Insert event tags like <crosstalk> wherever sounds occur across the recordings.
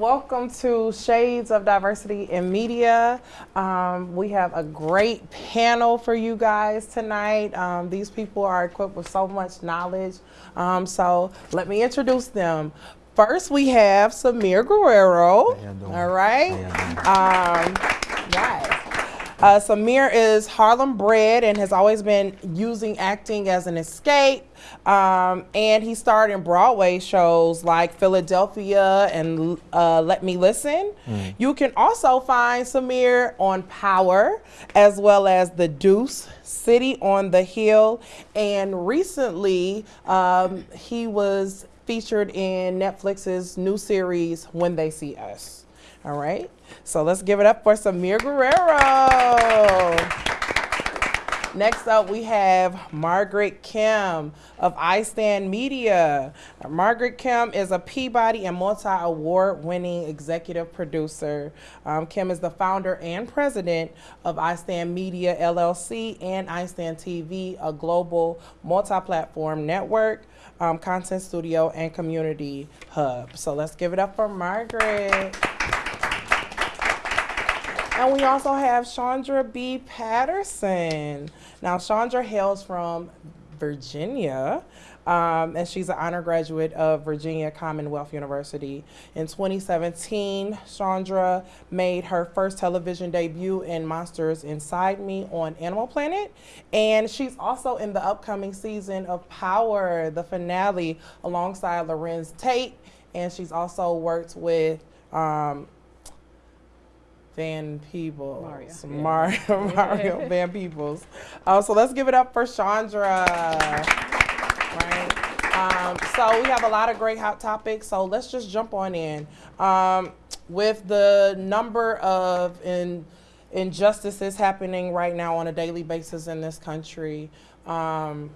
Welcome to Shades of Diversity in Media. Um, we have a great panel for you guys tonight. Um, these people are equipped with so much knowledge. Um, so let me introduce them. First, we have Samir Guerrero. All right. Um, guys. Uh, Samir is Harlem bred and has always been using acting as an escape. Um, and he starred in Broadway shows like Philadelphia and uh, Let Me Listen. Mm. You can also find Samir on Power as well as The Deuce, City on the Hill. And recently, um, he was featured in Netflix's new series, When They See Us. All right. So let's give it up for Samir Guerrero. Next up, we have Margaret Kim of iStand Media. Margaret Kim is a Peabody and multi-award winning executive producer. Um, Kim is the founder and president of iStand Media LLC and iStand TV, a global multi-platform network, um, content studio, and community hub. So let's give it up for Margaret. And we also have Chandra B. Patterson. Now, Chandra hails from Virginia. Um, and she's an honor graduate of Virginia Commonwealth University. In 2017, Chandra made her first television debut in Monsters Inside Me on Animal Planet. And she's also in the upcoming season of Power, the finale, alongside Larenz Tate. And she's also worked with um, Van Peebles. Mario. Mar <laughs> yeah. Mario Van Peebles. Uh, so let's give it up for Chandra. Right. Um, so we have a lot of great hot topics. So let's just jump on in. Um, with the number of in, injustices happening right now on a daily basis in this country, um,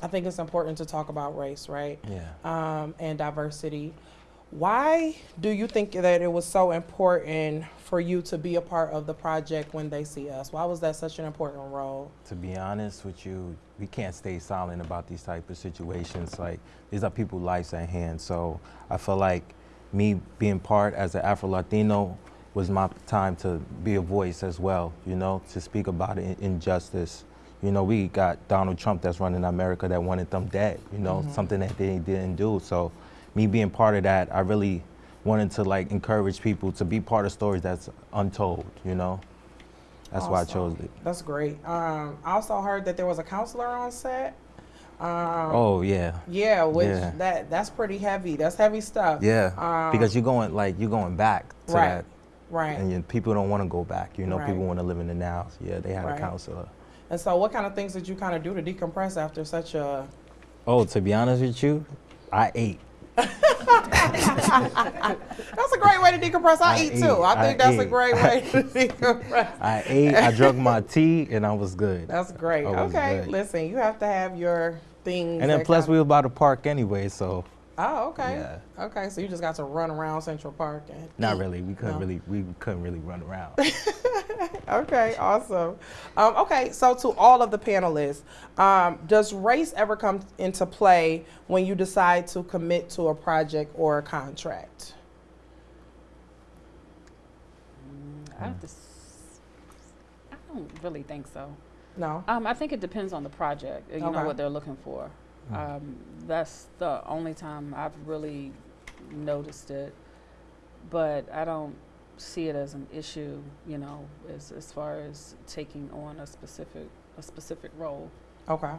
I think it's important to talk about race, right? Yeah. Um, and diversity. Why do you think that it was so important for you to be a part of the project when they see us? Why was that such an important role? To be honest with you, we can't stay silent about these type of situations. Like these are people's lives at hand. So I feel like me being part as an Afro Latino was my time to be a voice as well. You know, to speak about injustice. You know, we got Donald Trump that's running America that wanted them dead. You know, mm -hmm. something that they didn't do. So me being part of that, I really wanted to like encourage people to be part of stories that's untold, you know? That's awesome. why I chose it. That's great. Um, I also heard that there was a counselor on set. Um, oh yeah. Yeah, which yeah. that that's pretty heavy. That's heavy stuff. Yeah. Um, because you're going like you're going back to right, that. Right. And you, people don't want to go back. You know, right. people want to live in the now. So yeah, they had right. a counselor. And so, what kind of things did you kind of do to decompress after such a? Oh, to be honest with you, I ate. <laughs> that's a great way to decompress. I, I eat too. I, I think that's ate. a great way <laughs> to decompress. I ate, I drank my tea, and I was good. That's great. Okay, good. listen, you have to have your things. And then plus we were by the park anyway, so Oh, okay. Yeah. Okay, so you just got to run around Central Park and Not really. We couldn't no. really we couldn't really run around. <laughs> okay, awesome. Um, okay, so to all of the panelists, um, does race ever come into play when you decide to commit to a project or a contract? I, have to I don't really think so. No. Um, I think it depends on the project. You okay. know what they're looking for. Mm. Um, that's the only time I've really noticed it, but I don't see it as an issue, you know, as, as far as taking on a specific a specific role. Okay.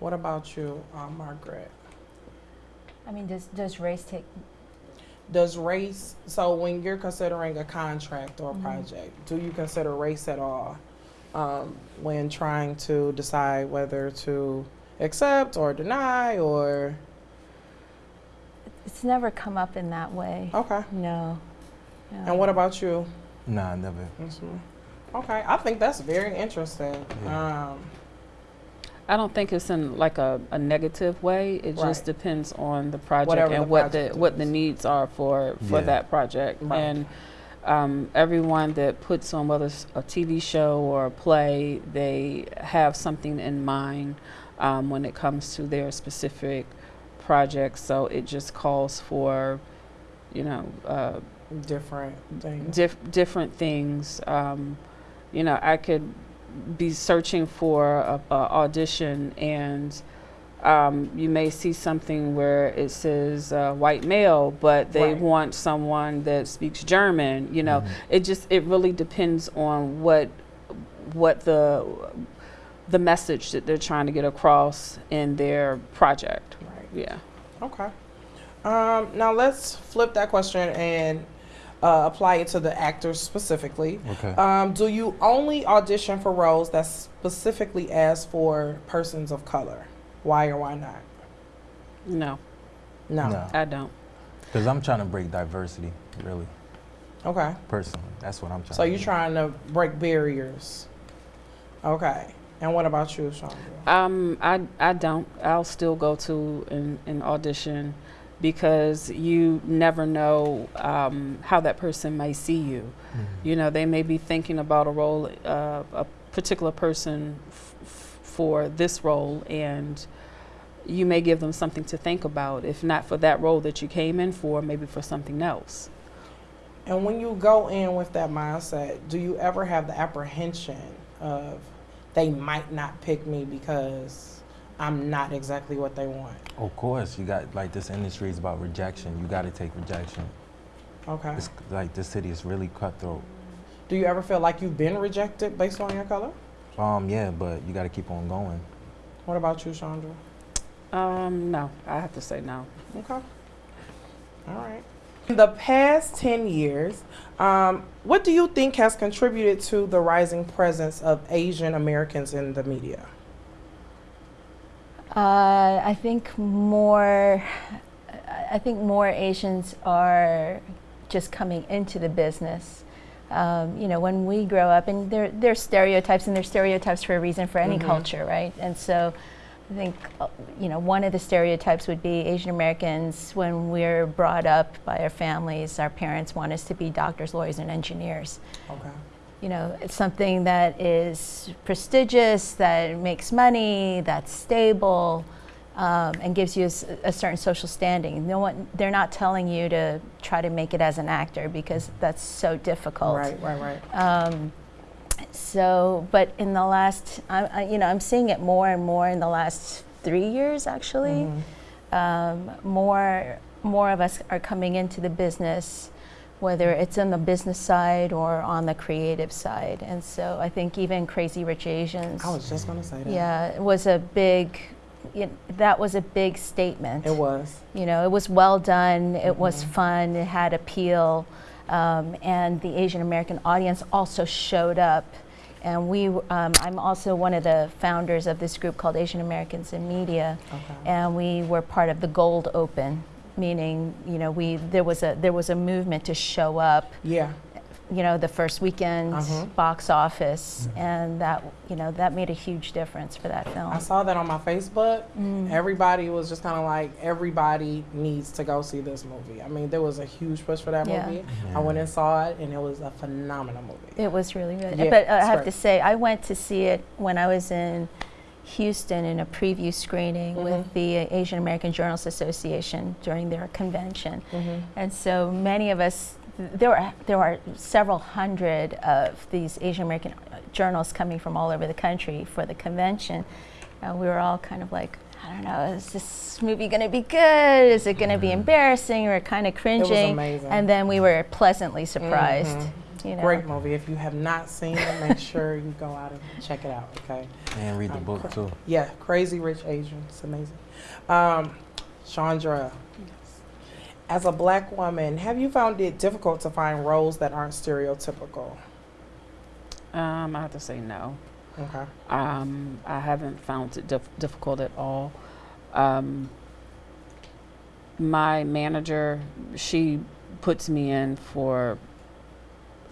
What about you, uh, Margaret? I mean, does does race take? Does race so when you're considering a contract or a mm -hmm. project, do you consider race at all um, when trying to decide whether to accept or deny or? It's never come up in that way. Okay. No. no. And what about you? Nah, never. Okay, I think that's very interesting. Yeah. Um, I don't think it's in like a, a negative way. It right. just depends on the project Whatever and the what project the what the needs are for for yeah. that project. Right. And um, everyone that puts on whether it's a TV show or a play, they have something in mind um, when it comes to their specific projects. So it just calls for, you know, uh, Different things. diff- different things. Um, you know, I could be searching for a, a audition, and um, you may see something where it says uh, white male, but they Right. want someone that speaks German. You know, Mhm. it just it really depends on what what the the message that they're trying to get across in their project. Right. Yeah. Okay. Um, now let's flip that question and uh, apply it to the actors specifically. Okay. Um, do you only audition for roles that specifically ask for persons of color? Why or why not? No, No. No. I don't. Because I'm trying to break diversity, really, Okay. personally. That's what I'm trying So to you're do. trying to break barriers. Okay. And what about you, Chandra? Um, I I don't. I'll still go to an, an audition because you never know um, how that person may see you. Mhm. You know, they may be thinking about a role, uh, a particular person f- f- for this role, and you may give them something to think about. If not for that role that you came in for, maybe for something else. And when you go in with that mindset, do you ever have the apprehension of they might not pick me because I'm not exactly what they want? Of course, you got like this industry is about rejection. You got to take rejection. Okay. It's like this city is really cutthroat. Do you ever feel like you've been rejected based on your color? Um, yeah, but you got to keep on going. What about you, Chandra? Um, no, I have to say no. Okay. All right. In the past 10 years, um, what do you think has contributed to the rising presence of Asian Americans in the media? Uh, I think more. I think more Asians are just coming into the business. Um, you know, when we grow up, and there there's stereotypes, and there's stereotypes for a reason for any Mhm. culture, right? And so, I think uh, you know one of the stereotypes would be Asian Americans. When we're brought up by our families, our parents want us to be doctors, lawyers, and engineers Okay. you know, it's something that is prestigious, that makes money, that's stable, um, and gives you a certain social standing. No one, they're not telling you to try to make it as an actor because that's so difficult. Right, right, right. Um, so, but in the last, I, I, you know, I'm seeing it more and more in the last three years, actually Mhm. um, more more of us are coming into the business, whether it's on the business side or on the creative side. And so I think even Crazy Rich Asians, I was just going to say that. yeah, it was a big. You that was a big statement. It was. You know, it was well done. It was Mhm. fun. It had appeal, um, and the Asian American audience also showed up. And we, um, I'm also one of the founders of this group called Asian Americans in Media Okay. and we were part of the Gold Open, meaning you know we there was a there was a movement to show up, yeah. You know, the first weekend Uh-huh. box office, and that you know that made a huge difference for that film. I saw that on my Facebook. Mm. Everybody was just kind of like, everybody needs to go see this movie. I mean, there was a huge push for that Yeah. movie. I went and saw it, and it was a phenomenal movie. It was really good. Yeah, but uh, I have great. to say, I went to see it when I was in Houston in a preview screening Mhm. with the Asian American Journalists Association during their convention. Mm-hmm. And so many of us, there were, there are several hundred of these Asian American journals coming from all over the country for the convention. And we were all kind of like, I don't know, is this movie going to be good? Is it going to be embarrassing? We were kind of It was cringing. amazing. And then we were pleasantly surprised. Mhm. You know? Great movie. If you have not seen it, make sure you go out and check it out. Okay. And read the Um, book cr- too. Yeah, Crazy Rich Asian. It's amazing. Um, Chandra, as a black woman, have you found it difficult to find roles that aren't stereotypical? Um, I have to say no. Okay. Um, I haven't found it dif- difficult at all. Um, my manager, she puts me in for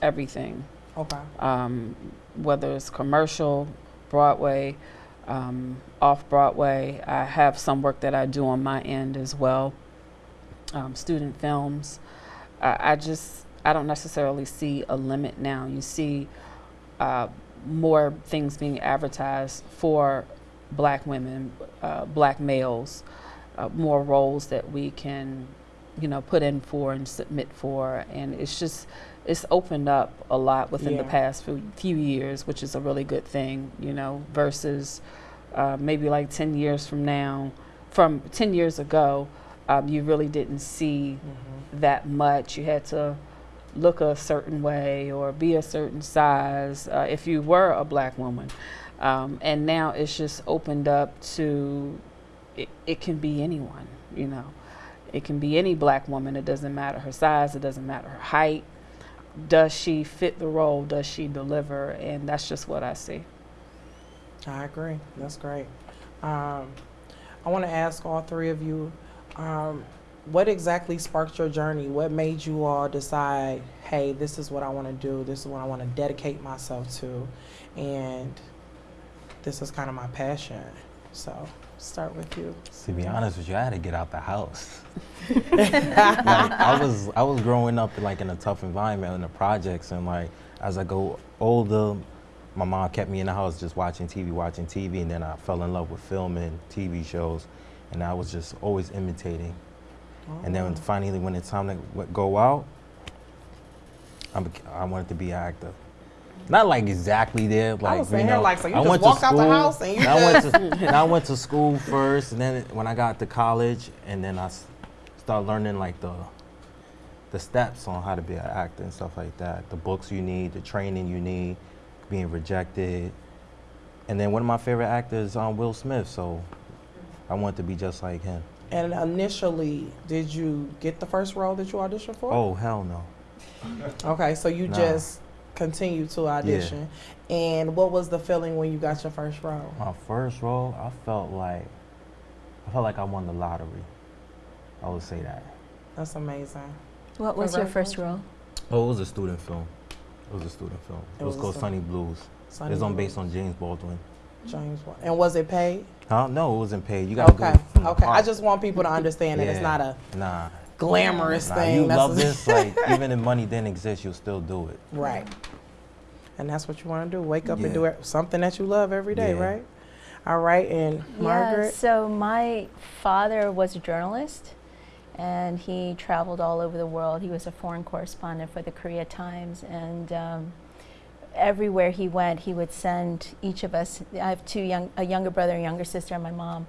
everything, Okay. um, whether it's commercial, Broadway, um, off Broadway. I have some work that I do on my end as well, um, student films. I, I just, I don't necessarily see a limit now. You see uh, more things being advertised for black women, uh, black males, uh, more roles that we can you know, put in for and submit for, and it's just it's opened up a lot within the past few, few years, which is a really good thing, you know, versus uh, maybe like 10 years from now, from 10 years ago, um, you really didn't see Mhm. that much. You had to look a certain way or be a certain size uh, if you were a black woman. Um, and now it's just opened up to it, it can be anyone, you know. It can be any black woman. It doesn't matter her size, it doesn't matter her height. Does she fit the role? Does she deliver? And that's just what I see. I agree. That's great. Um, I want to ask all three of you, um, what exactly sparked your journey? What made you all decide, hey, this is what I want to do. This is what I want to dedicate myself to, and this is kind of my passion. So, start with you. To be honest with you, I had to get out the house. <laughs> like, I was I was growing up like in a tough environment in the projects, and like as I go older, my mom kept me in the house just watching TV, watching TV, and then I fell in love with film and TV shows, and I was just always imitating. And then finally, when it's time to go out, I, bec- I wanted to be an actor. Not like exactly there, like was you saying, know. like, so you I just went walked to out the house and you <laughs> I went to <laughs> I went to school first, and then when I got to college, and then I started learning like the the steps on how to be an actor and stuff like that. The books you need, the training you need, being rejected, and then one of my favorite actors, um, Will Smith. So I wanted to be just like him. And initially, did you get the first role that you auditioned for? Oh hell no. Okay, so you Nah. just continued to audition. And what was the feeling when you got your first role? My first role, I felt like I felt like I won the lottery. I would say that. That's amazing. What was your first role? Oh, it was a student film. It was a student film. It, It was, was called Sonny Blues. Sonny it's on Blues, based on James Baldwin. James. Wa- And was it paid? Huh? No, it wasn't paid. You gotta Okay. do it from the Okay. I just want people to understand that it's not a nah. glamorous Nah, thing. you That's love this. Like <laughs> even if money didn't exist, you'll still do it. right. And that's what you want to do. Wake up and do it, something that you love every day, Yeah. right? All right. And Margaret. Yeah, Margaret. so my father was a journalist and he traveled all over the world. He was a foreign correspondent for the Korea Times and um, everywhere he went, he would send each of us. I have two young, a younger brother, a younger sister, and my mom.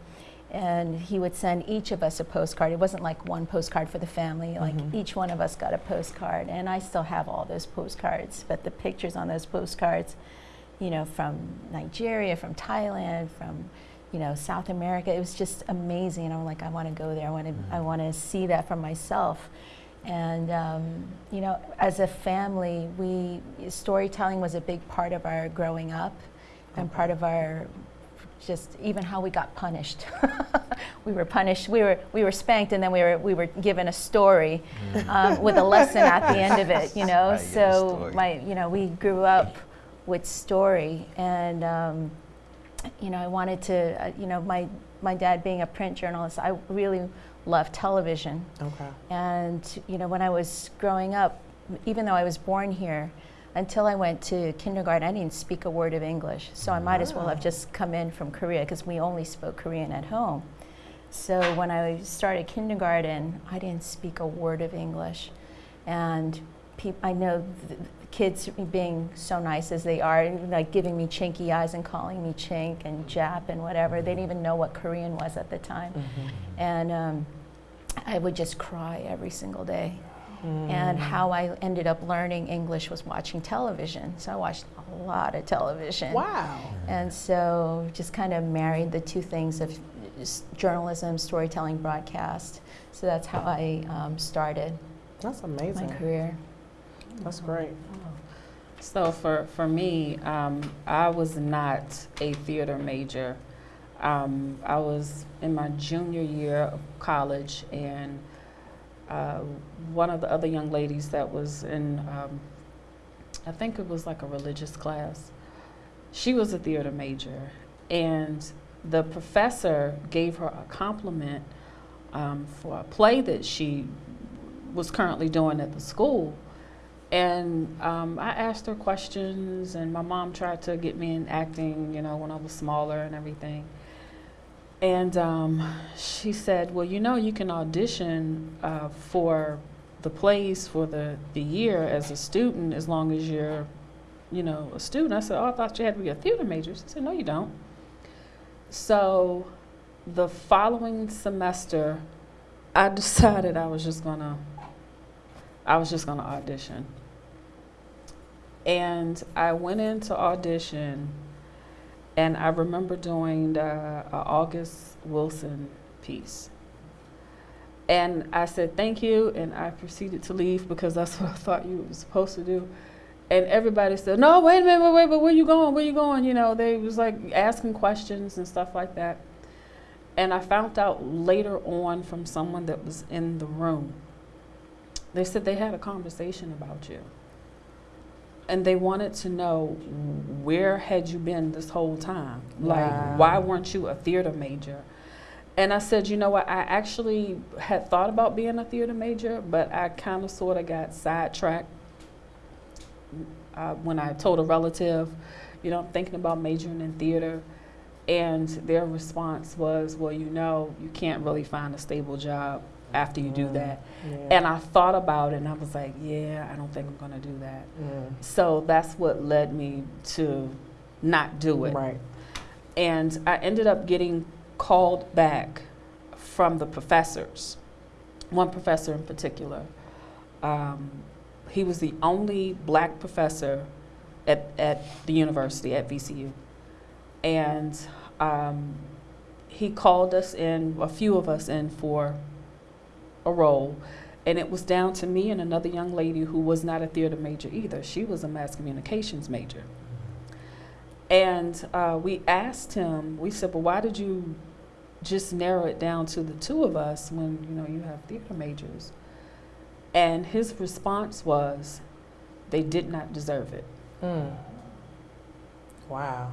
And he would send each of us a postcard. It wasn't like one postcard for the family. Like Mhm. each one of us got a postcard, and I still have all those postcards. But the pictures on those postcards, you know, from Nigeria, from Thailand, from you know South America, it was just amazing. And I'm like, I want to go there. I want to, I want to see that for myself. And um, you know, as a family, we storytelling was a big part of our growing up, and part of our just even how we got punished. <laughs> we were punished. We were we were spanked, and then we were we were given a story um, with a lesson at the end of it. You <laughs> know, I so my you know we grew up with story, and um, you know I wanted to uh, you know my my dad being a print journalist, I really loved television. okay. And you know, when I was growing up, even though I was born here, until I went to kindergarten, I didn't speak a word of English. So I might as well have just come in from Korea because we only spoke Korean at home. So when I started kindergarten, I didn't speak a word of English, and peop- I know th- kids being so nice as they are, like giving me chinky eyes and calling me chink and Jap and whatever. They didn't even know what Korean was at the time Mhm. and um, I would just cry every single day. Mm. And how I ended up learning English was watching television. So I watched a lot of television. Wow. And so just kind of married the two things of journalism, storytelling, broadcast. So that's how I um, started That's amazing. my career. That's great. So for, for me, um, I was not a theater major. Um, I was in my junior year of college, and uh, one of the other young ladies that was in, um, I think it was like a religious class, she was a theater major. And the professor gave her a compliment um, for a play that she was currently doing at the school. And um, I asked her questions, and my mom tried to get me in acting, you know, when I was smaller and everything. And um, she said, Well, you know, you can audition uh, for the plays for the, the year as a student as long as you're, you know, a student. I said, Oh, I thought you had to be a theater major. She said, No, you don't. So the following semester, I <laughs> decided I was just gonna, I was just gonna audition. And I went into audition, and I remember doing uh, August Wilson piece. And I said thank you, and I proceeded to leave because that's <laughs> what I thought you were supposed to do. And everybody said, "No, wait a minute, wait, wait, but where you going? Where you going?" You know, they was like asking questions and stuff like that. And I found out later on from someone that was in the room. They said they had a conversation about you. And they wanted to know where had you been this whole time? Wow. Like why weren't you a theater major? And I said, you know what, I actually had thought about being a theater major, but I kind of sort of got sidetracked uh, when I told a relative, you know, I'm thinking about majoring in theater. And their response was, well, you know, you can't really find a stable job after you do Mm. that. Yeah. And I thought about it and I was like, yeah, I don't think I'm going to do that. So that's what led me to not do it. Right. And I ended up getting called back from the professors. One professor in particular. Um, he was the only black professor at, at the university, at VCU. And um, he called us in, a few of us in for a role. And it was down to me and another young lady who was not a theater major either. She was a mass communications major. And uh, we asked him, we said, well, why did you just narrow it down to the two of us when, you know, you have theater majors? And his response was, they did not deserve it. Mm. Wow.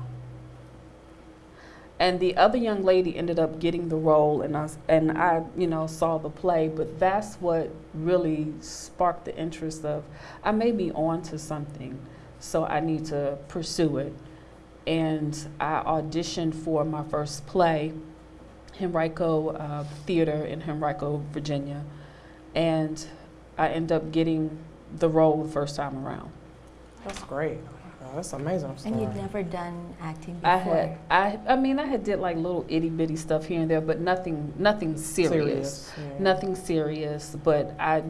And the other young lady ended up getting the role, and I, and I, you know, saw the play. But that's what really sparked the interest of, I may be on to something, so I need to pursue it. And I auditioned for my first play, Henrico uh, Theater in Henrico, Virginia, and I ended up getting the role the first time around. That's great. That's amazing story. And you'd never done acting before. I had, I, I mean, I had did like little itty bitty stuff here and there, but nothing, nothing serious, yeah. nothing serious. But I,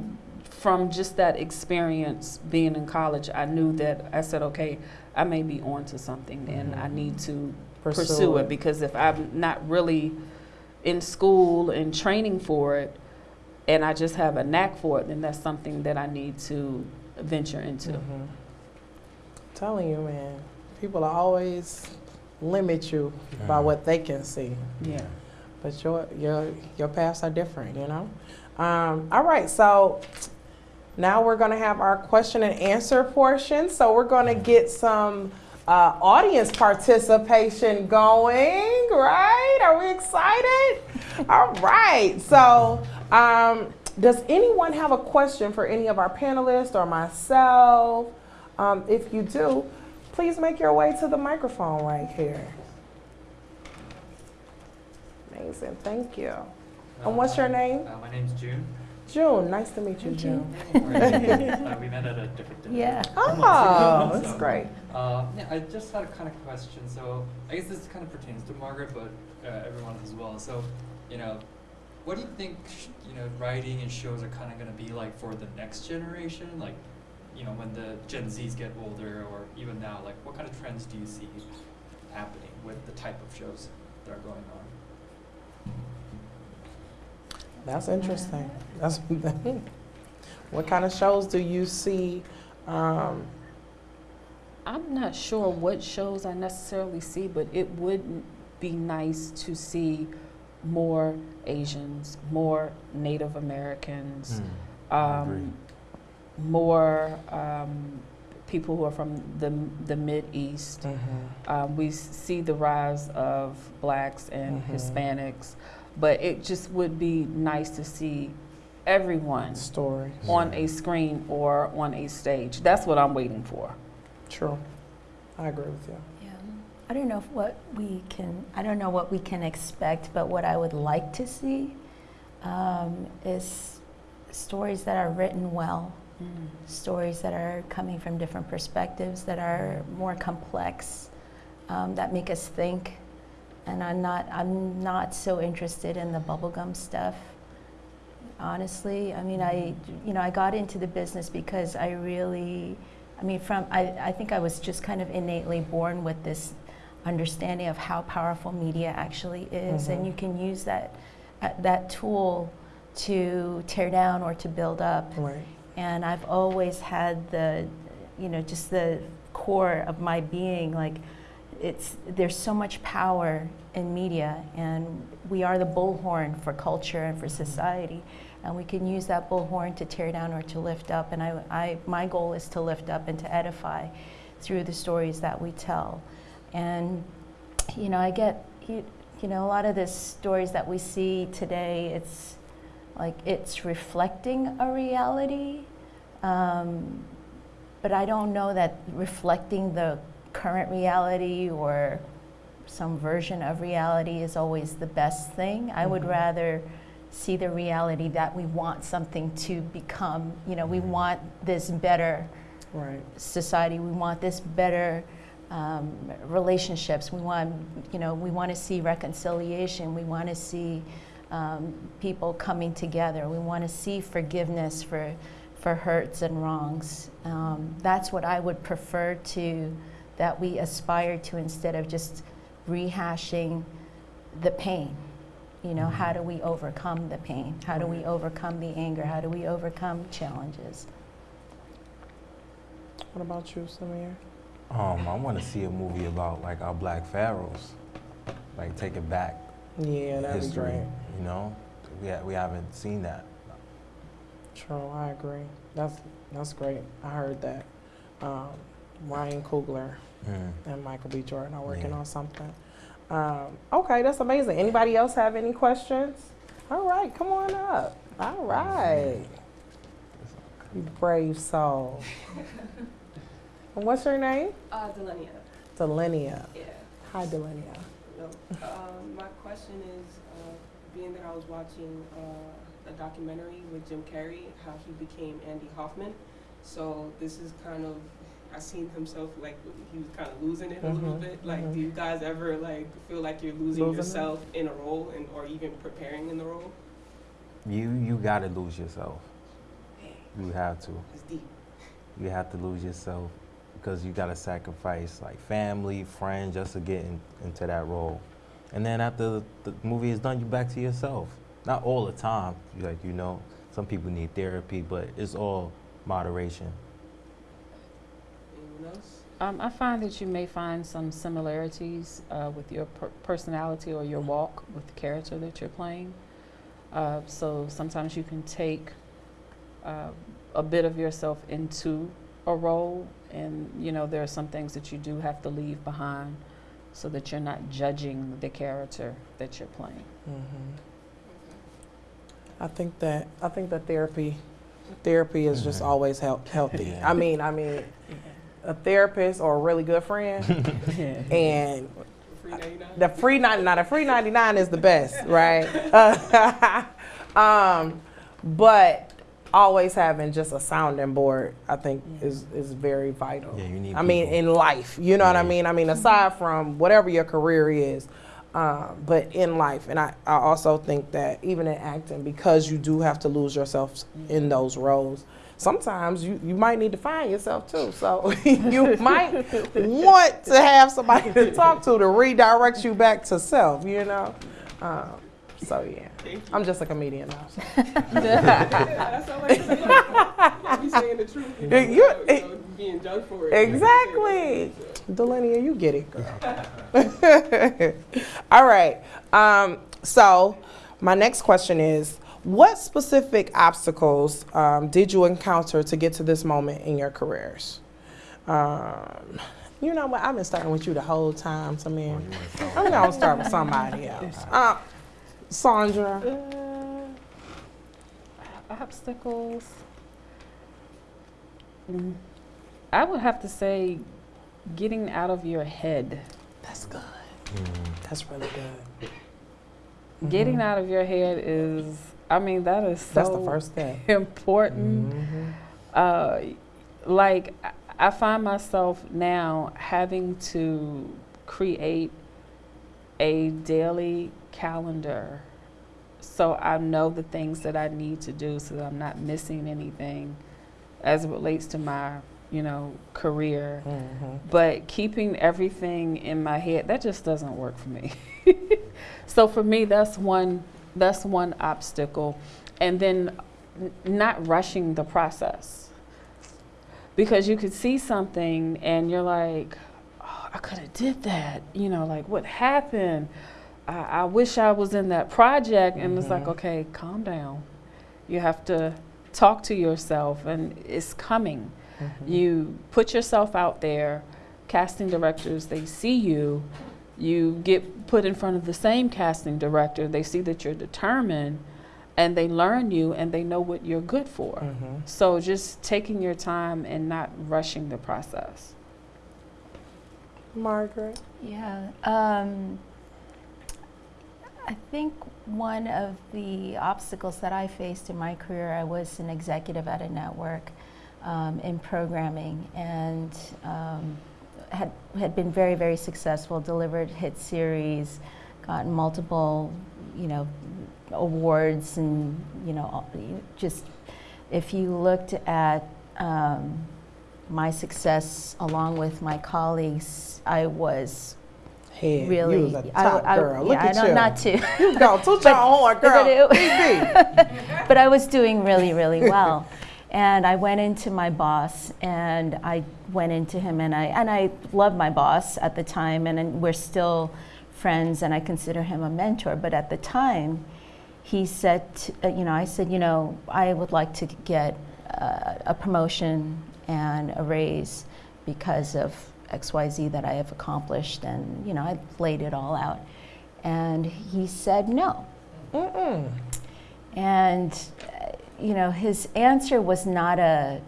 from just that experience being in college, I knew that I said, okay, I may be on to something, and I Mhm. need to pursue, it because if I'm not really in school and training for it, and I just have a knack for it, then that's something that I need to venture into. Mhm. Telling you, man, people are always limit you by what they can see, Yeah. but your your your paths are different, you know. Um, all right, so now we're going to have our question and answer portion. So we're going to get some uh, audience participation going, right? Are we excited? All right. So, um, does anyone have a question for any of our panelists or myself? Um, if you do, please make your way to the microphone right here. Amazing. Thank you. And what's your name? Uh, my name's June. June. Nice to meet you, June. <laughs> uh, we met at a different dinner. Yeah. Oh, So, that's great. Uh, yeah, I just had a kind of question. So I guess this kind of pertains to Margaret, but uh, everyone as well. So, you know, what do you think, sh- you know, writing and shows are kind of going to be like for the next generation? Like, you know, when the Gen Zs get older, or even now, like, what kind of trends do you see happening with the type of shows that are going on? That's interesting. That's <laughs> what kind of shows do you see? Um, I'm not sure what shows I necessarily see, but it would be nice to see more Asians, more Native Americans, Mm, I agree. um, more um, people who are from the the Mid East. Um, we see the rise of blacks and Mhm. Hispanics, but it just would be nice to see everyone Story. on a screen or on a stage. That's what I'm waiting for. True. I agree with you. Yeah. I don't know if what we can, I don't know what we can expect, but what I would like to see um, is stories that are written well, stories that are coming from different perspectives, that are more complex, um, that make us think. And I'm not, I'm not so interested in the bubblegum stuff. Honestly, I mean, I, you know, I got into the business because I really, I mean, from, I, I think I was just kind of innately born with this understanding of how powerful media actually is, and Mhm. you can use that, uh, that tool to tear down or to build up. Right. And I've always had the, you know, just the core of my being, like, it's, there's so much power in media, and we are the bullhorn for culture and for society. And we can use that bullhorn to tear down or to lift up. And I, I, my goal is to lift up and to edify through the stories that we tell. And, you know, I get, you, you know, a lot of the stories that we see today, it's like it's reflecting a reality. Um, but I don't know that reflecting the current reality or some version of reality is always the best thing. I would Mhm. rather see the reality that we want something to become. You know, we want this better Right. society. We want this better um, relationships. We want, you know, we want to see reconciliation. We want to see um, people coming together. We want to see forgiveness for for hurts and wrongs. Um, that's what I would prefer to that we aspire to instead of just rehashing the pain. You know, how do we overcome the pain? How do we overcome the anger? How do we overcome challenges? What about you, Samir? Um, I want to see a movie about like our black pharaohs, like take it back Yeah, that'd be great. You know, we ha- we haven't seen that. True, I agree. That's that's great. I heard that. Um, Ryan Coogler Mm. and Michael B. Jordan are working Yeah. on something. Um, okay, that's amazing. Anybody else have any questions? All right, come on up. All right, you brave soul. <laughs> and what's your name? Uh, Delania. Delenia. Yeah. Hi, Delenia. No. Um, my question is, uh, being that I was watching uh, a documentary with Jim Carrey, how he became Andy Kaufman. So this is kind of, I seen himself like he was kind of losing it a little Mhm, bit. Like, mhm. do you guys ever like feel like you're losing, Losing it? yourself in a role, and or even preparing in the role? You you gotta lose yourself. You have to. It's deep. You have to lose yourself because you gotta sacrifice like family, friends just to get in, into that role. And then after the movie is done, you back to yourself. Not all the time, like you know, some people need therapy, but it's all moderation. Anyone else? Um, I find that you may find some similarities uh, with your per- personality or your walk with the character that you're playing. Uh, so sometimes you can take uh, a bit of yourself into a role, and you know there are some things that you do have to leave behind, so that you're not judging the character that you're playing. hmm I think that I think that therapy, therapy is just Mhm. always help, healthy. Yeah. I mean, I mean, a therapist or a really good friend, <laughs> and the free ninety nine. The free ninety nine is the best, right? <laughs> um, but always having just a sounding board, I think, is is very vital. Yeah, you need. I mean, in life, you know what I mean? I mean, aside from whatever your career is, um, but in life. And I, I also think that even in acting, because you do have to lose yourself in those roles, sometimes you, you might need to find yourself too. So <laughs> you might <laughs> want to have somebody to talk to to redirect you back to self, you know? Um, so yeah, Thank you. I'm just a comedian now. so. yeah, that's all I can Yeah, saying the truth. You know, you- without, you being judged for it. Exactly. <laughs> Delania, you get it, girl. <laughs> All right. Um, so, my next question is What specific obstacles um, did you encounter to get to this moment in your careers? Um, you know what? I've been starting with you the whole time, Oh, Samir. you I'm going to start with somebody else. <laughs> Uh, Chandra. Uh, obstacles. Mm, I would have to say getting out of your head That's good. Mm. That's really good. Getting Mhm. out of your head is, I mean, that is so That's the first step. <laughs> important. Mhm. uh, like I- I find myself now having to create a daily calendar so I know the things that I need to do so that I'm not missing anything as it relates to my, you know, career. Mhm. But keeping everything in my head, that just doesn't work for me. <laughs> so for me that's one that's one obstacle. And then not rushing the process because you could see something and you're like oh, i could have did that you know like what happened I, I wish i was in that project and it's like Mhm. okay calm down you have to talk to yourself and it's coming Mhm. you put yourself out there casting directors they see you you get put in front of the same casting director they see that you're determined and they learn you and they know what you're good for Mhm. so just taking your time and not rushing the process. Margaret. Yeah. Um, I think one of the obstacles that I faced in my career, I was an executive at a network um, in programming and um, had, had been very, very successful, delivered hit series, gotten multiple, you know, awards and, you know, just if you looked at um, my success along with my colleagues, I was Head. really. You was a I- top I- girl. Look yeah, at I don't, you. not to, You go <laughs> toot your horn, girl. but <laughs> but I was doing really, really well. And I went into my boss, and I went into him, and I and I love my boss at the time, and, and we're still friends, and I consider him a mentor. But at the time, he said, to, uh, you know, I said, you know, I would like to get uh, a promotion and a raise because of XYZ that I have accomplished. And, you know, I laid it all out. And he said no. Mm-mm. And, uh, you know, his answer was not a,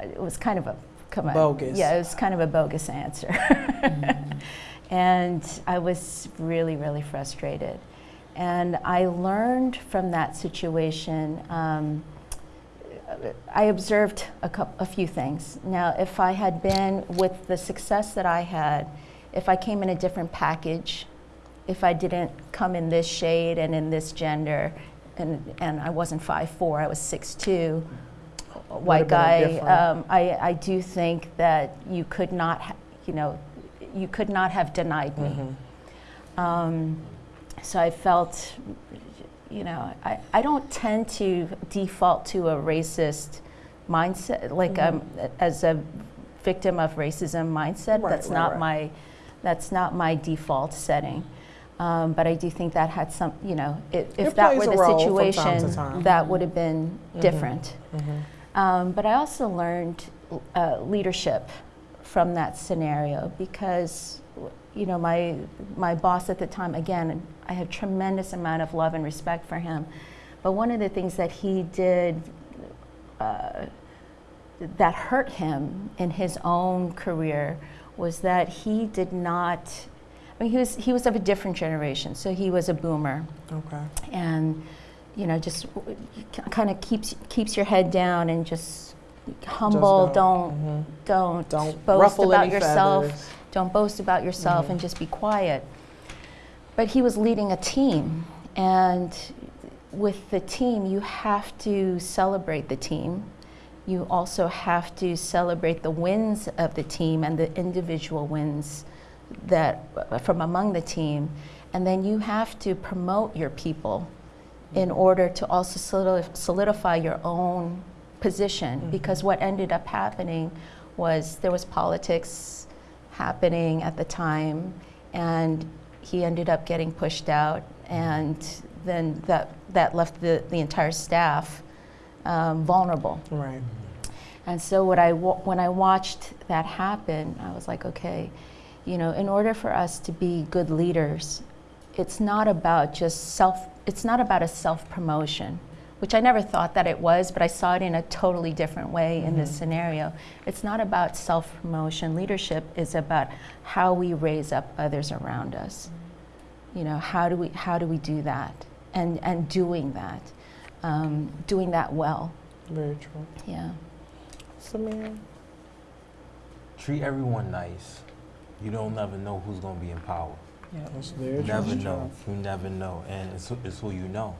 it was kind of a, come on. Bogus. Yeah, it was kind of a bogus answer. <laughs> and I was really, really frustrated. And I learned from that situation. Um, I observed a, coup a few things. Now, if I had been with the success that I had, if I came in a different package, if I didn't come in this shade and in this gender, and, and I wasn't 5'4, I was 6'2, a white Would've been a guy, um, I, I do think that you could not, ha- you know, you could not have denied me. Mhm. Um, so I felt, you know, I, I don't tend to default to a racist mindset, like um, as a victim of racism mindset. Mm-hmm. Right, that's right, not right. my, that's not my default setting. Um, but I do think that had some, you know, if, if It that were the role from time to situation, that would have been Mhm. different. Mhm. Um, but I also learned uh, leadership from that scenario because, you know, my my boss at the time, again, I had tremendous amount of love and respect for him. But one of the things that he did uh, that hurt him in his own career was that he did not. I mean, he was he was of a different generation, so he was a boomer Okay. and you know just kind of keeps keeps your head down and just humble Just don't mhm. don't, Don't boast about yourself feathers. Don't boast about yourself Mhm. and just be quiet. But he was leading a team and with the team you have to celebrate the team. You also have to celebrate the wins of the team and the individual wins that from among the team. And then you have to promote your people in order to also solidify your own position. Mhm. because what ended up happening was there was politics happening at the time and he ended up getting pushed out and then that that left the, the entire staff um, vulnerable Right. and so what I wa- when I watched that happen, I was like, okay, you know, in order for us to be good leaders, it's not about just self. It's not about a self promotion. Which I never thought that it was, but I saw it in a totally different way in this Mhm. scenario. It's not about self promotion. Leadership is about how we raise up others around us. You know, how do we how do we do that, and and doing that, um, doing that well. Very true. Yeah. Samir? Treat everyone nice. You don't never know who's gonna be in power. Yeah, That's very You true. never know. You never know, and it's, it's who you know.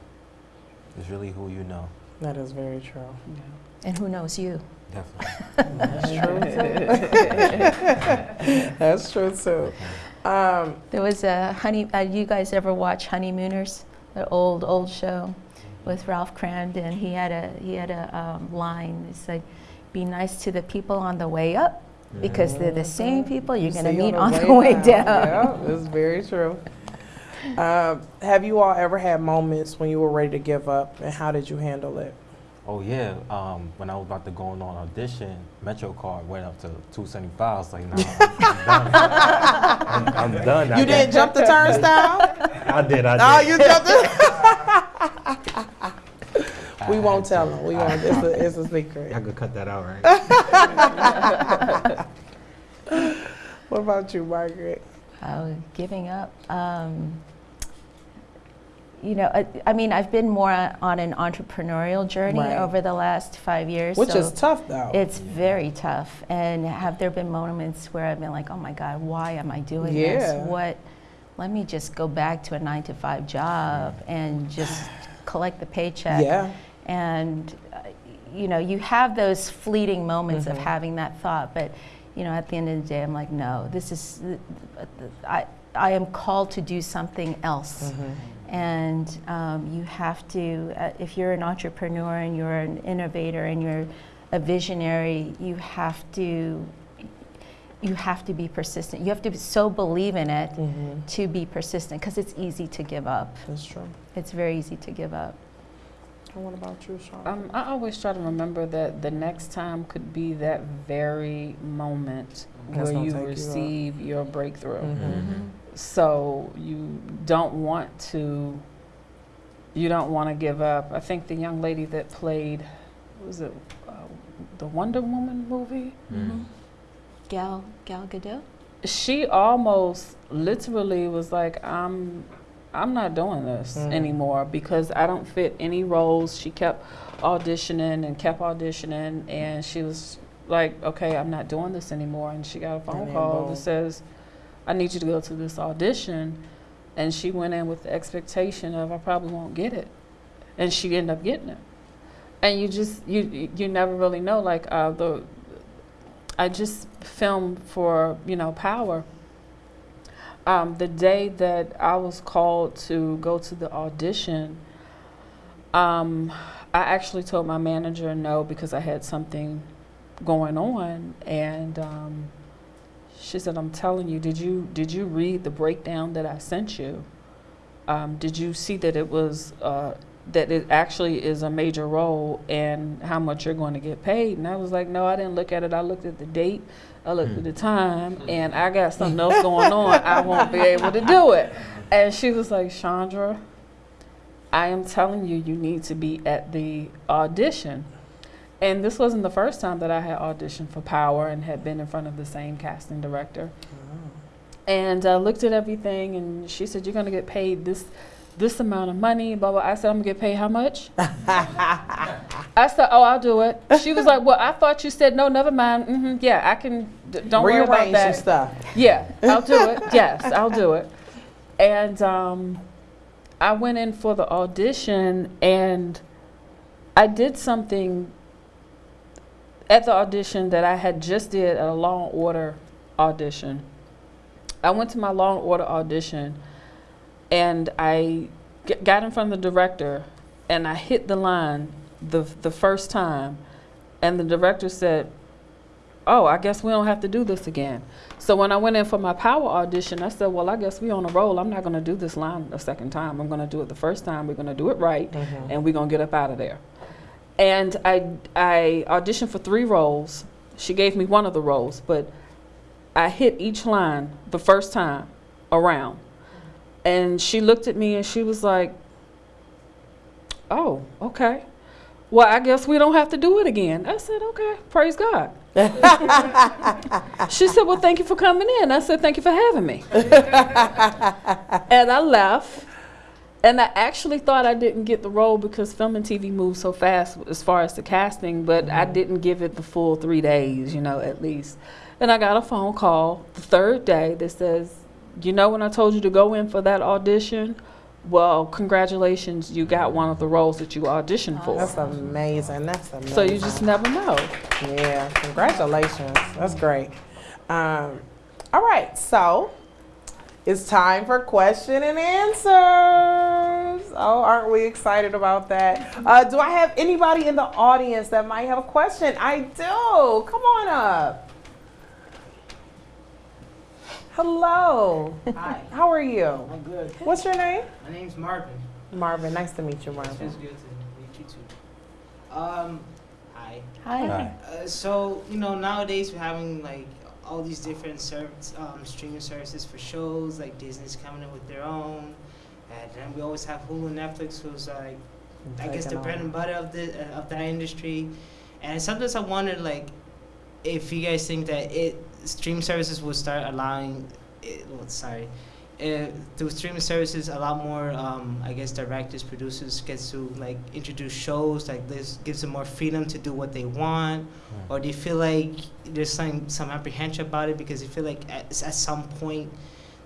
It's really who you know. That is very true. And who knows you? Definitely. That's true too. <laughs> That's true too. Um, There was a honey. Uh, you guys ever watch Honeymooners? The old old show with Ralph Kramden. He had a he had a um, line. It said, "Be nice to the people on the way up, because they're the same people you're going to meet on the way down." Yeah, that's very true. Um, have you all ever had moments when you were ready to give up, and how did you handle it? Oh yeah. Um, when I was about to go on audition, MetroCard went up to 275. I was like, nah, I'm done. I'm, I'm done. You got- didn't jump the turnstile? I did. I did. oh, you jumped it. I we won't tell them. We I won't. It's a, it's a secret. I could cut that out, right? <laughs> What about you, Margaret? Uh, giving up. Um, you know, I, I mean, I've been more on an entrepreneurial journey Right. over the last five years. Which so is tough, though. It's very tough. And have there been moments where I've been like, oh my God, why am I doing Yeah. this? What? Let me just go back to a nine to five job and just <sighs> collect the paycheck. yeah. And, uh, you know, you have those fleeting moments of Mhm. having that thought, but, you know, at the end of the day, I'm like, no, this is, I, I am called to do something else. Mhm. And um, you have to, uh, if you're an entrepreneur and you're an innovator and you're a visionary, you have to, you have to be persistent. You have to so believe in it Mhm. to be persistent because it's easy to give up. That's true. It's very easy to give up. And what about you, Sean? Um, I always try to remember that the next time could be that very moment That's where gonna you take you up. receive your breakthrough. Mhm. So you don't want to. You don't want to give up. I think the young lady that played, was it uh, the Wonder Woman movie? Mm-hmm. Gal Gal Gadot. She almost literally was like, "I'm, I'm not doing this Mm. anymore because I don't fit any roles." She kept auditioning and kept auditioning, and she was like, "Okay, I'm not doing this anymore." And she got a phone And call that says, "I need you to go to this audition," and she went in with the expectation of, "I probably won't get it," and she ended up getting it. And you just you you never really know like uh, the I just filmed for, you know, Power. Um, the day that I was called to go to the audition, um, I actually told my manager no because I had something going on, and um, she said, "I'm telling you, did you did you read the breakdown that I sent you? Um, did you see that it was uh, that it actually is a major role and how much you're going to get paid?" And I was like, "No, I didn't look at it. I looked at the date, I looked at the time, and I got something else going on. I won't be able to do it." And she was like, "Chandra." I am telling you, you need to be at the audition. And this wasn't the first time that I had auditioned for Power and had been in front of the same casting director. And I looked at everything, and she said, "You're going to get paid this, this amount of money." Blah blah. I said, "I'm gonna get paid how much?" <laughs> I said, "Oh, I'll do it." She was like, "Well, I thought you said no. Never mind. hmm yeah, I can. D- don't worry about Rearrange that." some stuff. Yeah, I'll do it. <laughs> yes, I'll do it. And um, I went in for the audition and I did something at the audition that I had just did at a Law and Order audition. I went to my Law and Order audition and I g- got in front of the director and I hit the line the the first time and the director said, "Oh, I guess we don't have to do this again." So when I went in for my power audition, I said, "Well, I guess we on a roll. I'm not going to do this line a second time. I'm going to do it the first time. We're going to do it right, mm-hmm. and we're going to get up out of there." And I I auditioned for three roles. She gave me one of the roles, but I hit each line the first time around. And she looked at me and she was like, "Oh, okay." well, I guess we don't have to do it again. I said, okay, praise God. <laughs> she said, well, thank you for coming in. I said, thank you for having me. <laughs> and I left. And I actually thought I didn't get the role because film and TV moves so fast as far as the casting, but I didn't give it the full three days, you know, at least. And I got a phone call the third day that says, you know, when I told you to go in for that audition, well, congratulations, you got one of the roles that you auditioned for. That's amazing. That's amazing. So you just never know. Yeah, congratulations. That's great. Um, all right, so it's time for question and answers. Oh, aren't we excited about that? Uh, do I have anybody in the audience that might have a question? I do. Come on up. Hello. Hi, How are you? I'm good. What's your name? My name's Marvin. Marvin. Nice to meet you, Marvin. feels good to meet you too. Um, hi. Hi. Hi. Uh, so you know nowadays we're having like all these different service, um, streaming services for shows. Like Disney's coming in with their own, and then we always have Hulu, and Netflix, who's like I guess the bread and butter of the uh, of that industry. And sometimes I wonder like if you guys think that it stream services will start allowing it, well, sorry uh, through streaming services a lot more um, I guess directors producers gets to like introduce shows like this gives them more freedom to do what they want. Or do you feel like there's some some apprehension about it? Because you feel like at, at some point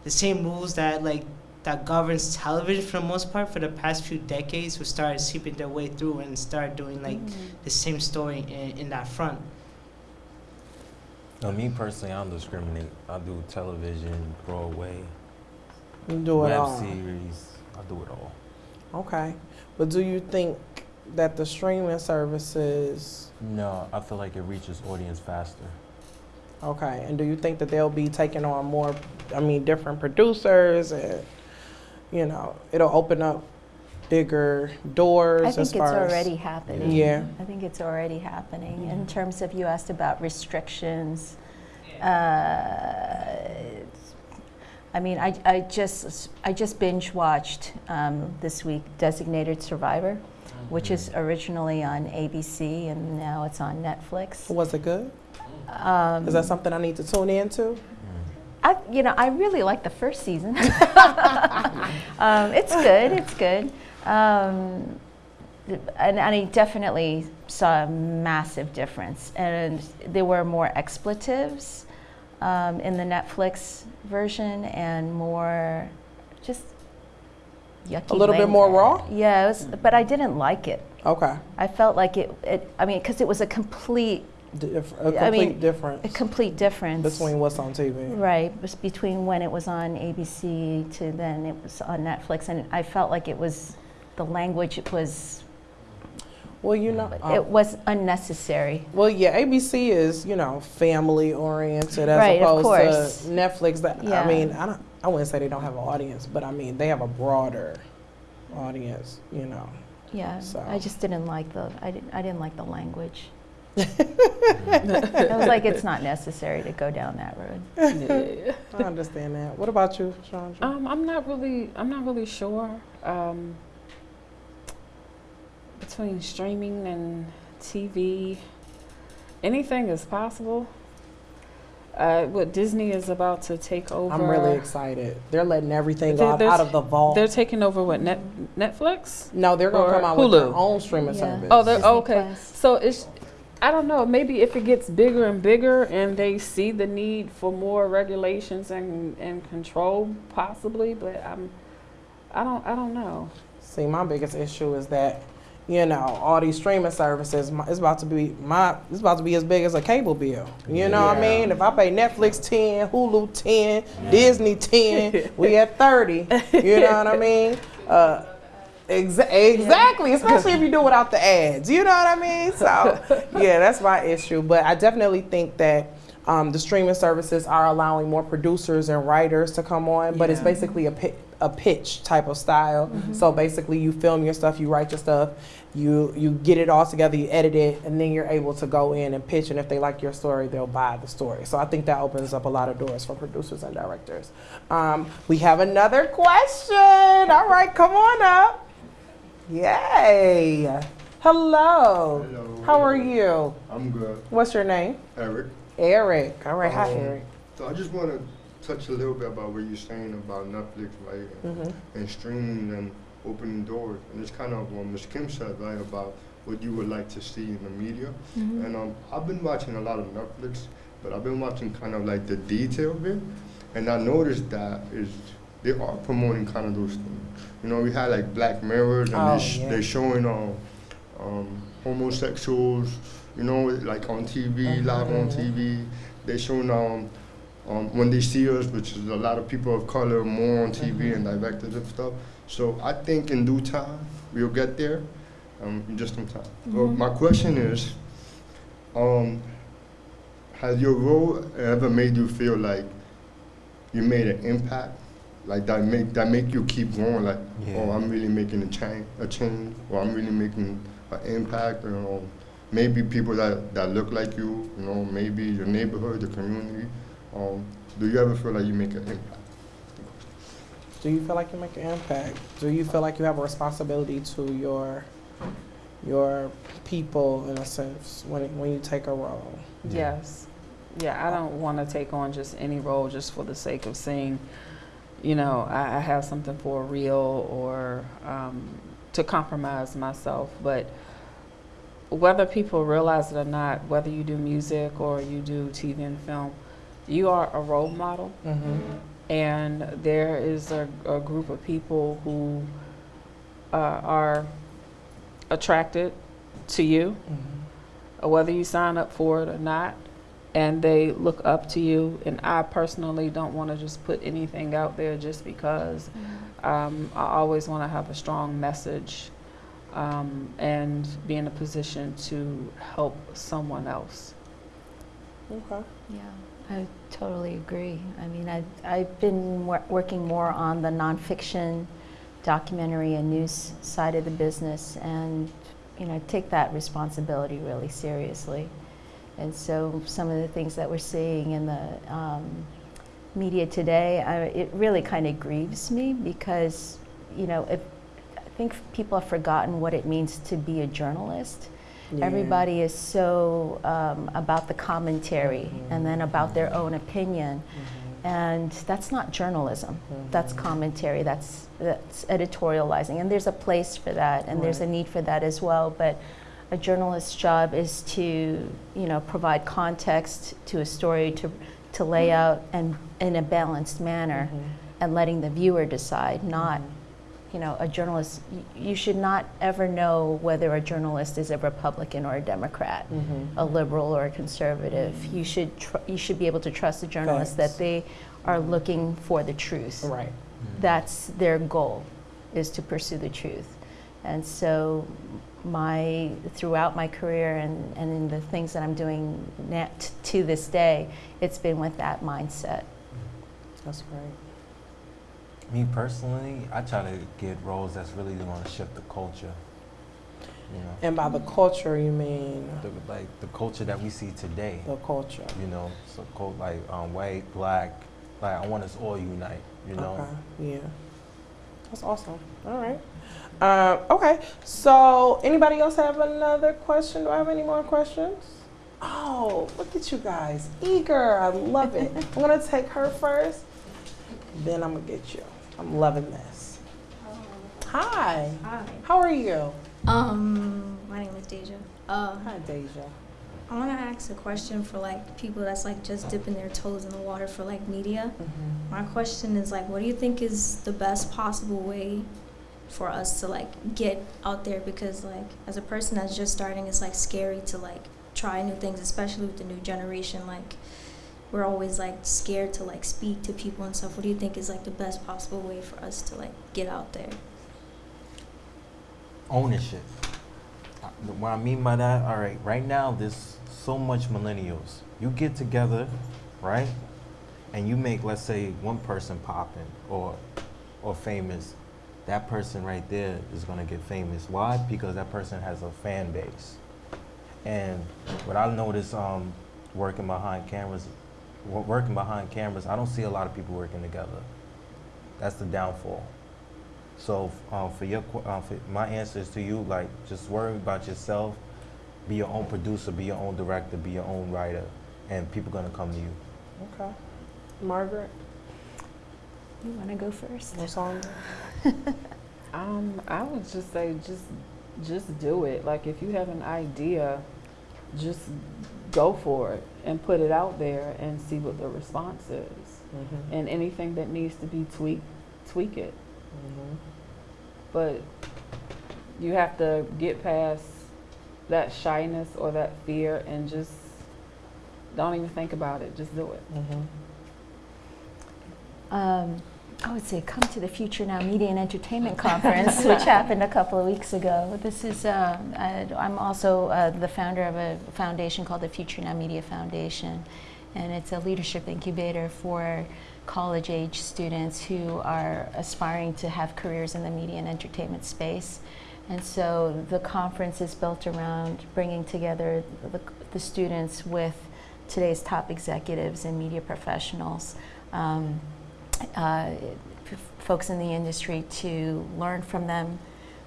the same rules that like that governs television for the most part for the past few decades will start seeping their way through and start doing like the same story in, in that front. No, me personally, I don't discriminate. I do television, Broadway, You do it web all. series. I do it all. Okay. But do you think that the streaming services, No, I feel like it reaches audience faster. okay, and do you think that they'll be taking on more, I mean, different producers and, you know, it'll open up bigger doors I as think it's far as- already happening. Yeah. I think it's already happening. In terms of, you asked about restrictions. Uh, I mean, I, I just, I just binge watched um, this week Designated Survivor, which is originally on ABC and now it's on Netflix. Was it good? Um, Is that something I need to tune into? I, you know, I really like the first season. <laughs> um, it's good. It's good. Um, and, and I definitely saw a massive difference. And there were more expletives um, in the Netflix version and more just yucky. A little bit more raw? Yeah, it was, but I didn't like it. Okay. I felt like it, it I mean, because it was a complete, Dif- a complete I mean, difference a complete difference. between what's on TV. Right, between when it was on ABC to then it was on Netflix, and I felt like it was, the language it was, Well, you know, uh, it was unnecessary. well, yeah, ABC is you know family oriented as Right, opposed course. to Netflix. That Yeah. I mean, I don't, I wouldn't say they don't have an audience, but I mean they have a broader audience. You know, Yeah, So- I just didn't like the, I didn't, I didn't like the language. <laughs> I was like, it's not necessary to go down that road. Yeah. <laughs> I understand that. What about you, Chandra? Um, I'm not really. I'm not really sure. Um, between streaming and TV, anything is possible. Uh, what Disney is about to take over. I'm really excited. They're letting everything There- off there's- out of the vault. They're taking over what Net Netflix. no, they're gonna come out with their Hulu. own streaming Yeah. service. Oh, they're Disney okay. Plus. So it's. I don't know. Maybe if it gets bigger and bigger, and they see the need for more regulations and and control, possibly. But I'm. I don't. I don't know. See, my biggest issue is that, you know, all these streaming services, it's about to be my, it's about to be as big as a cable bill. You know what I mean? If I pay Netflix ten, Hulu ten, Disney ten, <laughs> we at thirty. You know what I mean? Uh, exa- exactly, especially if you do without the ads. You know what I mean? So, <laughs> yeah, that's my issue. But I definitely think that. Um, the streaming services are allowing more producers and writers to come on, but it's basically a a pitch type of style. So basically, you film your stuff, you write your stuff, you you get it all together, you edit it, and then you're able to go in and pitch. And if they like your story, they'll buy the story. So I think that opens up a lot of doors for producers and directors. Um, we have another question. All right, come on up. Yay. Hello. Hello. How are you? I'm good. What's your name? Eric. Eric. All right. Hi, Um, Eric. So I just want to touch a little bit about what you're saying about Netflix, right? And, Mhm. and streaming and opening doors. And it's kind of what Ms. Kim said, right, about what you would like to see in the media. Mm-hmm. And um, I've been watching a lot of Netflix, but I've been watching kind of like the detail bit. And I noticed that is they are promoting kind of those things. You know, we had like Black Mirrors and Oh, they sh- yeah. they're showing um, um, homosexuals, you know, like on TV, live on. TV. They're showing um, um, when they see us, which is a lot of people of color, more on TV Mhm. and directors and stuff. So I think in due time we'll get there, um, just in time. So Mhm. my question is, um, has your role ever made you feel like you made an impact, like that make that make you keep going, like, Yeah. oh, I'm really making a change, a change, or I'm really making an impact, you know, maybe people that, that look like you, you know, maybe your neighborhood, the community. Um, do you ever feel like you make an impact? Do you feel like you make an impact? Do you feel like you have a responsibility to your your people in a sense when it, when you take a role? Yeah. Yes. Yeah, I don't want to take on just any role just for the sake of saying, you know, I, I have something for real or um, to compromise myself. But whether people realize it or not, whether you do music or you do TV and film, you are a role model. Mm-hmm. and there is a, a group of people who uh, are attracted to you, Mm-hmm. uh, whether you sign up for it or not, and they look up to you. And I personally don't want to just put anything out there just because. Um, I always want to have a strong message um, and be in a position to help someone else. Okay. Yeah, I totally agree. I mean, I, I've been wor- working more on the nonfiction, documentary, and news side of the business, and you know, take that responsibility really seriously. And so, some of the things that we're seeing in the um, media today, I, it really kind of grieves me because, you know, if, I think people have forgotten what it means to be a journalist. Yeah. Everybody is so um, about the commentary and then about their own opinion, Mhm. and that's not journalism. That's Mhm. commentary. That's that's editorializing, and there's a place for that, and there's a need for that as well. But a journalist's job is to, you know, provide context to a story, to to lay out and in a balanced manner, Mhm. and letting the viewer decide, not you know, a journalist, you should not ever know whether a journalist is a Republican or a Democrat, Mhm. a liberal or a conservative. You should tr- you should be able to trust a journalist Facts. that they are looking for the truth. Right. That's their goal, is to pursue the truth. And so, my throughout my career and, and in the things that I'm doing to this day, it's been with that mindset. That's great. Me personally, I try to get roles that's really going to shift the culture. You know, And by the culture, you mean the, like the culture that we see today. the culture. You know, so cult like um, white, black. Like I want us all unite. You know. Okay. Yeah. That's awesome. All right. Uh, okay. So, anybody else have another question? Do I have any more questions? Oh, look at you guys. Eager. I love it. <laughs> I'm going to take her first. Then I'm going to get you. I'm loving this. Hi. Hi. How are you? Um, my name is Deja. Uh, Hi, Deja. I want to ask a question for like people that's like just dipping their toes in the water for like media. Mm-hmm. My question is like, what do you think is the best possible way for us to like get out there? Because like as a person that's just starting, it's like scary to like try new things, especially with the new generation. Like we're always like scared to like speak to people and stuff. What do you think is like the best possible way for us to like get out there? ownership. Uh, What I mean by that, all right, right now there's so much millennials. You get together, right, and you make, let's say, one person popping or or famous. That person right there is gonna get famous. Why? Because that person has a fan base. And what I notice, um, working behind cameras, working behind cameras, I don't see a lot of people working together. That's the downfall. So um, for your qu- uh, for my answer is to you, like just worry about yourself. Be your own producer. Be your own director. Be your own writer, and people gonna come to you. Okay. Margaret, You want to go first? what's <laughs> on? Um, I would just say just just do it. Like if you have an idea, just go for it and put it out there and see what the response is. Mm-hmm. And anything that needs to be tweaked, tweak it. Mm-hmm. But you have to get past that shyness or that fear and just don't even think about it. Just do it. Mm-hmm. Um, I would say come to the Future Now Media and Entertainment Conference, which <laughs> happened a couple of weeks ago. This is, um, I, I'm also uh, the founder of a foundation called the Future Now Media Foundation, and it's a leadership incubator for college age students who are aspiring to have careers in the media and entertainment space. And so the conference is built around bringing together the, the students with today's top executives and media professionals. Um, uh, folks in the industry to learn from them,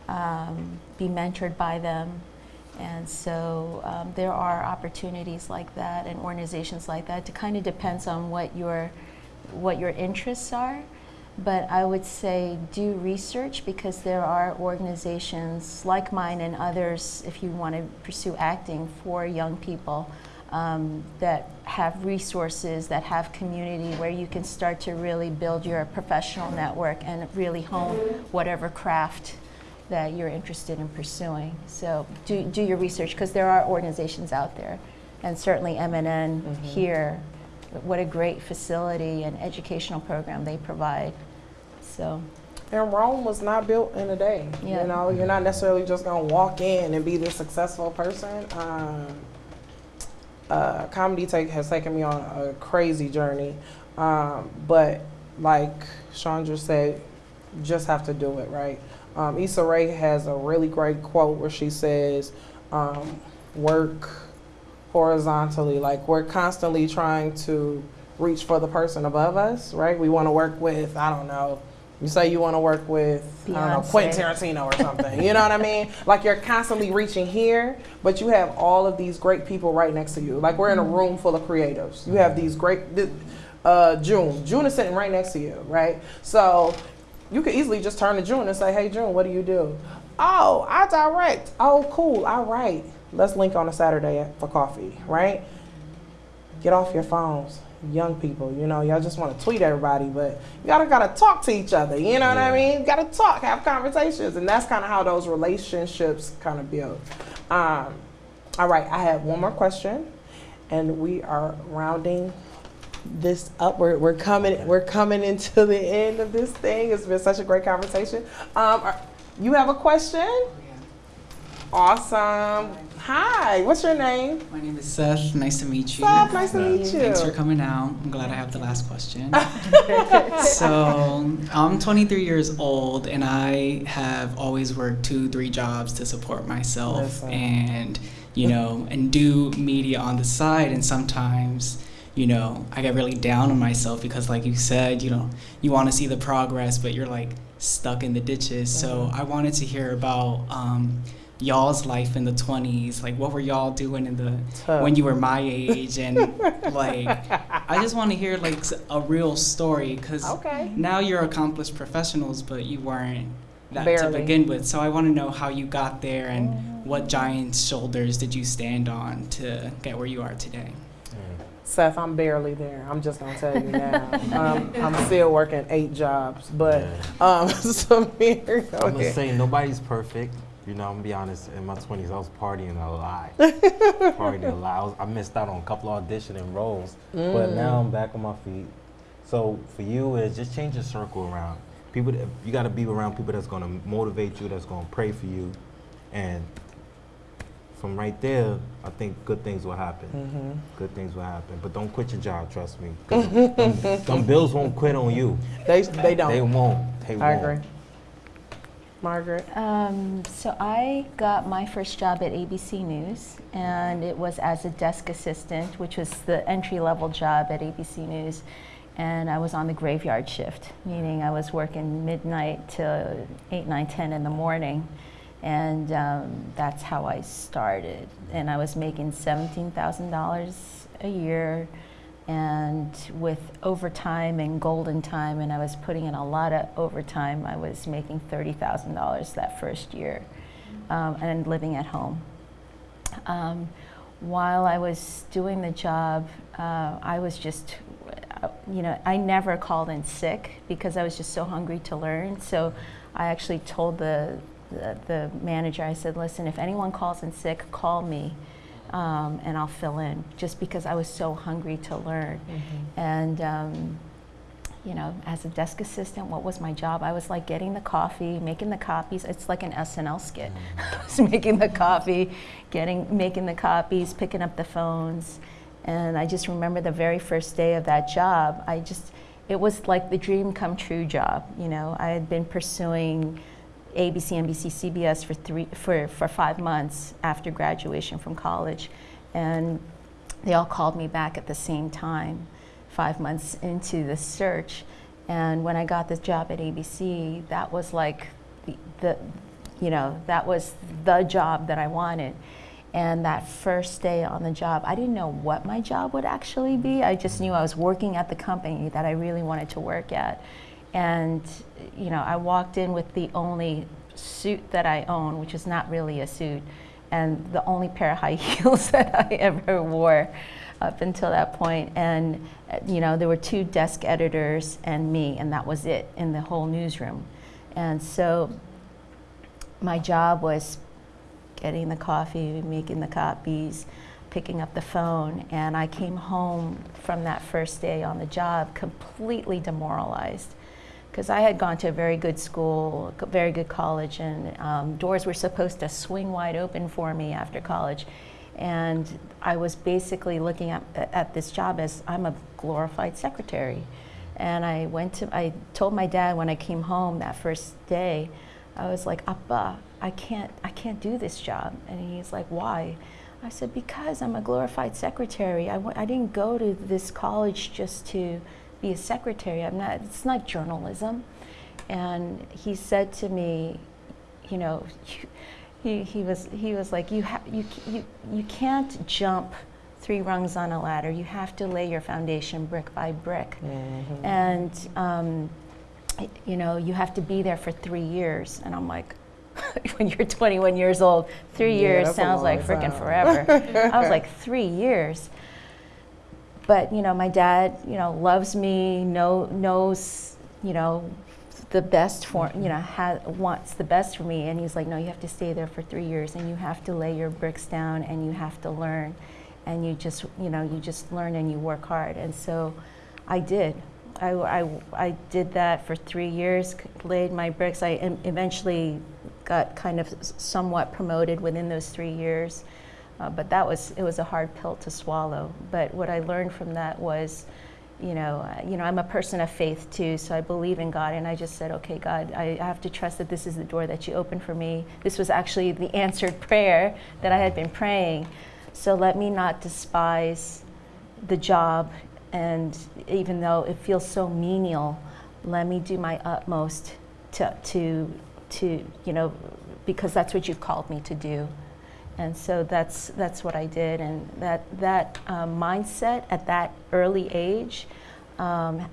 um, be mentored by them. And so um, there are opportunities like that and organizations like that. It kind of depends on what your, what your interests are. But I would say do research because there are organizations like mine and others, if you want to pursue acting for young people, um, that have resources, that have community where you can start to really build your professional network and really hone whatever craft that you're interested in pursuing. So do, do your research because there are organizations out there. And certainly MNN Mhm. here, what a great facility and educational program they provide. So, And Rome was not built in a day. Yeah. You know, you're not necessarily just gonna walk in and be this successful person. Um, uh, comedy take, has taken me on a crazy journey, um, but like Chandra said, just have to do it right. Um, Issa Rae has a really great quote where she says, um, "Work horizontally. Like we're constantly trying to reach for the person above us, right? We want to work with, I don't know." You say you want to work with, I don't know, Quentin Tarantino or something. you know what I mean? <laughs> Like you're constantly reaching here, but you have all of these great people right next to you. Like we're in a room full of creatives. You have these great, uh, June. June is sitting right next to you, right? So you could easily just turn to June and say, "Hey, June, what do you do?" Oh, I direct. Oh, cool. I write. Let's link on a Saturday for coffee, right? Get off your phones, young people. You know, y'all just want to tweet everybody, but you gotta gotta talk to each other. You know what I mean? You gotta talk, have conversations, and that's kind of how those relationships kind of build. Um, all right, I have one more question, and we are rounding this up. We're, we're coming we're coming into the end of this thing. It's been such a great conversation. Um, are- you have a question? Awesome. Hi, what's your name? My name is Seth. Nice to meet you. Seth, nice to meet you. Thanks for coming out. I'm glad I have the last question. <laughs> so, I'm 23 years old and I have always worked two, three jobs to support myself Listen. and, you know, and do media on the side. And sometimes, you know, I get really down on myself because, like you said, you know, you want to see the progress, but you're like stuck in the ditches. So, I wanted to hear about, um, y'all's life in the 20s like what were y'all doing in the Tough. when you were my age and <laughs> like i just want to hear like a real story because Okay. now you're accomplished professionals but you weren't that to begin with so i want to know how you got there and what giant shoulders did you stand on to get where you are today Seth, I'm barely there. I'm just gonna tell you now. um, I'm still working eight jobs, but um, <laughs> Samir, go I'm gonna say nobody's perfect. You know, I'm gonna be honest. In my 20s, I was partying a lot. <laughs> partying a lot. I, was, I missed out on a couple auditioning roles, but now I'm back on my feet. So for you, is just change your circle around. People, that, you got to be around people that's gonna motivate you, that's gonna pray for you, and from right there, I think good things will happen. Mhm. Good things will happen. But don't quit your job. Trust me. them, <laughs> them bills won't quit on you. They they don't. They won't. They I won't. agree. Margaret. Um, so I got my first job at ABC News, and it was as a desk assistant, which was the entry level job at ABC News. and I was on the graveyard shift, meaning I was working midnight to 8, 9, 10 in the morning. And um, that's how I started. And I was making $17,000 a year and with overtime and golden time, and I was putting in a lot of overtime, I was making $30,000 that first year um, and living at home. Um, while I was doing the job, uh, I was just, uh, you know, I never called in sick because I was just so hungry to learn. So I actually told the, the, the manager, I said, listen, if anyone calls in sick, call me um, and I'll fill in just because I was so hungry to learn. Mm-hmm. And, um, you know, as a desk assistant, what was my job? I was like getting the coffee, making the copies. It's like an SNL skit. <laughs> I was making the coffee, getting, making the copies, picking up the phones. And I just remember the very first day of that job, I just, it was like the dream come true job. You know, I had been pursuing ABC, NBC, CBS for three for, for five months after graduation from college, and they all called me back at the same time, five months into the search. And when I got this job at ABC, that was like the, the you know, that was the job that I wanted. And that first day on the job, I didn't know what my job would actually be. I just knew I was working at the company that I really wanted to work at. And, you know, I walked in with the only suit that I own, which is not really a suit, and the only pair of high <laughs> heels that I ever wore up until that point. And, uh, you know, there were two desk editors and me, and that was it in the whole newsroom. And so my job was getting the coffee, making the copies, picking up the phone, and I came home from that first day on the job completely demoralized because I had gone to a very good school, very good college, and um, doors were supposed to swing wide open for me after college. And I was basically looking at, at this job as I'm a glorified secretary. And I went to, I told my dad when I came home that first day, I was like, Appa, I can't, I can't do this job. And he's like, why? I said, because I'm a glorified secretary. I w- I didn't go to this college just to be a secretary. I'm not, it's not journalism. And he said to me, you know, <laughs> he, he, was, he was like, you, ha- you, you, you can't jump three rungs on a ladder. You have to lay your foundation brick by brick. Mm-hmm. And, um, you know, you have to be there for three years. And I'm like, <laughs> when you're 21 years old, three Yeah, years sounds like freaking forever. <laughs> I was like, three years. But, you know, my dad, you know, loves me, know, knows, you know, the best for, mm-hmm. you know, ha- wants the best for me. And he's like, no, you have to stay there for three years and you have to lay your bricks down and you have to learn. And you just, you know, you just learn and you work hard. And so I did. I, I, I did that for three years, laid my bricks. I em- eventually got kind of somewhat promoted within those three years. Uh, but that was, it was a hard pill to swallow. But what I learned from that was, you know, uh, you know, I'm a person of faith too, so I believe in God, and I just said, okay, God, I I have to trust that this is the door that you opened for me. This was actually the <laughs> answered prayer that I had been praying. So let me not despise the job, and even though it feels so menial, let me do my utmost to to to you know, because that's what you've called me to do. And so that's that's what I did, and that that um, mindset at that early age um,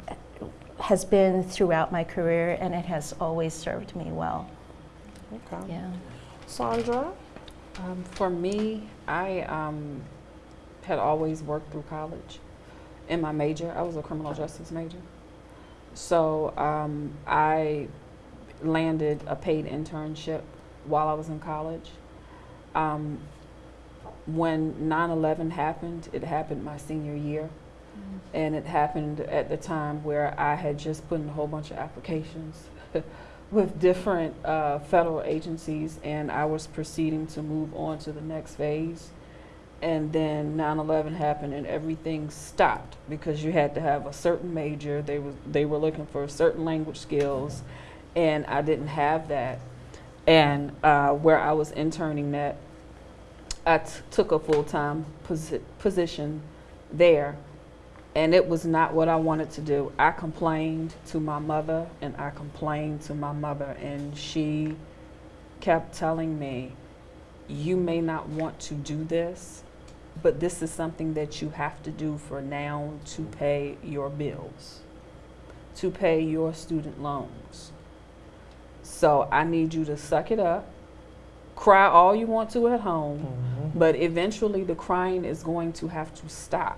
has been throughout my career, and it has always served me well. Okay. Yeah. Chandra? Um, for me, I um, had always worked through college. In my major, I was a criminal justice major. So um, I landed a paid internship while I was in college. Um, when 9 11 happened, it happened my senior year. And it happened at the time where I had just put in a whole bunch of applications <laughs> with different uh, federal agencies, and I was proceeding to move on to the next phase. And then 9/11 happened, and everything stopped because you had to have a certain major. They was they were looking for certain language skills, and I didn't have that. And uh, where I was interning that, I took a full time posi- position there and it was not what I wanted to do. I complained to my mother and I complained to my mother, and she kept telling me, You may not want to do this, but this is something that you have to do for now to pay your bills, to pay your student loans. So I need you to suck it up, cry all you want to at home, Mhm. but eventually the crying is going to have to stop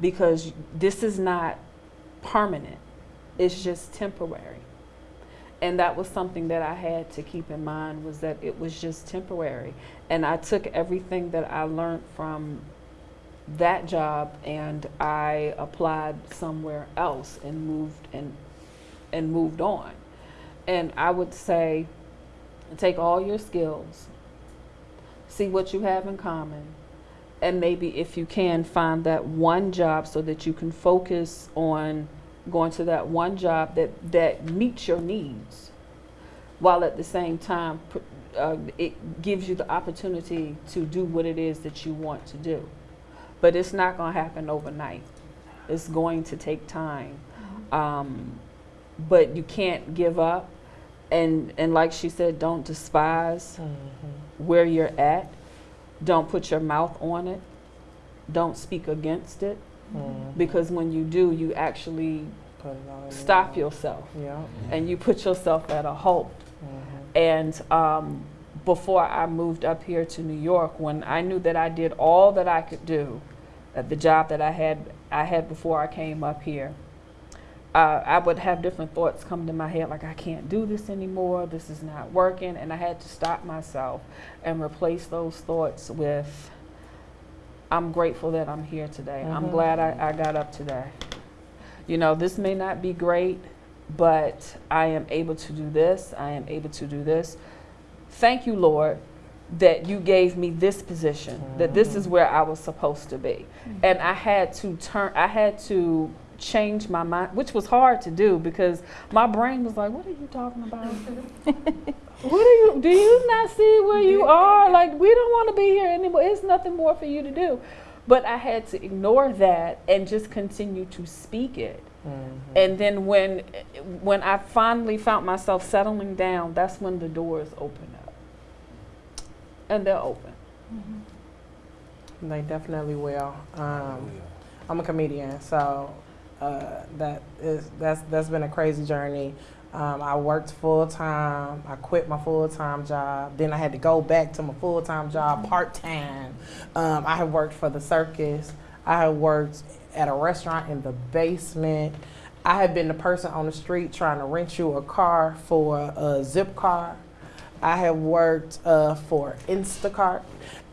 because this is not permanent, it's just temporary. And that was something that I had to keep in mind was that it was just temporary. And I took everything that I learned from that job and I applied somewhere else and moved and and moved on. And I would say take all your skills, see what you have in common, and maybe if you can find that one job so that you can focus on going to that one job that that meets your needs while at the same time uh, it gives you the opportunity to do what it is that you want to do. But it's not going to happen overnight. It's going to take time. Um, but you can't give up and and like she said don't despise Mhm. where you're at. Don't put your mouth on it. Don't speak against it. Mhm. Because when you do, you actually Put it all in stop your- yourself Yeah. and you put yourself at a halt. Mhm. And um, before I moved up here to New York, when I knew that I did all that I could do at the job that I had I had before I came up here, uh, I would have different thoughts come to my head like I can't do this anymore. This is not working, and I had to stop myself and replace those thoughts with. I'm grateful that I'm here today. I'm Mhm. glad I, I got up today. You know, this may not be great, but I am able to do this. I am able to do this. Thank you, Lord, that you gave me this position, that this is where I was supposed to be. And I had to turn, I had to change my mind, which was hard to do because my brain was like, What are you talking about? <laughs> what are you, do you not see where you are? Like, we don't want to be here anymore. It's nothing more for you to do. But I had to ignore that and just continue to speak it. Mhm. And then when when I finally found myself settling down, that's when the doors open up. And they're open. They definitely will. Um, I'm a comedian, so uh, that is that's that's been a crazy journey. Um, I worked full time. I quit my full time job. Then I had to go back to my full time job part time. Um, I have worked for the circus. I have worked at a restaurant in the basement. I have been the person on the street trying to rent you a car for a Zipcar. I have worked uh, for Instacart.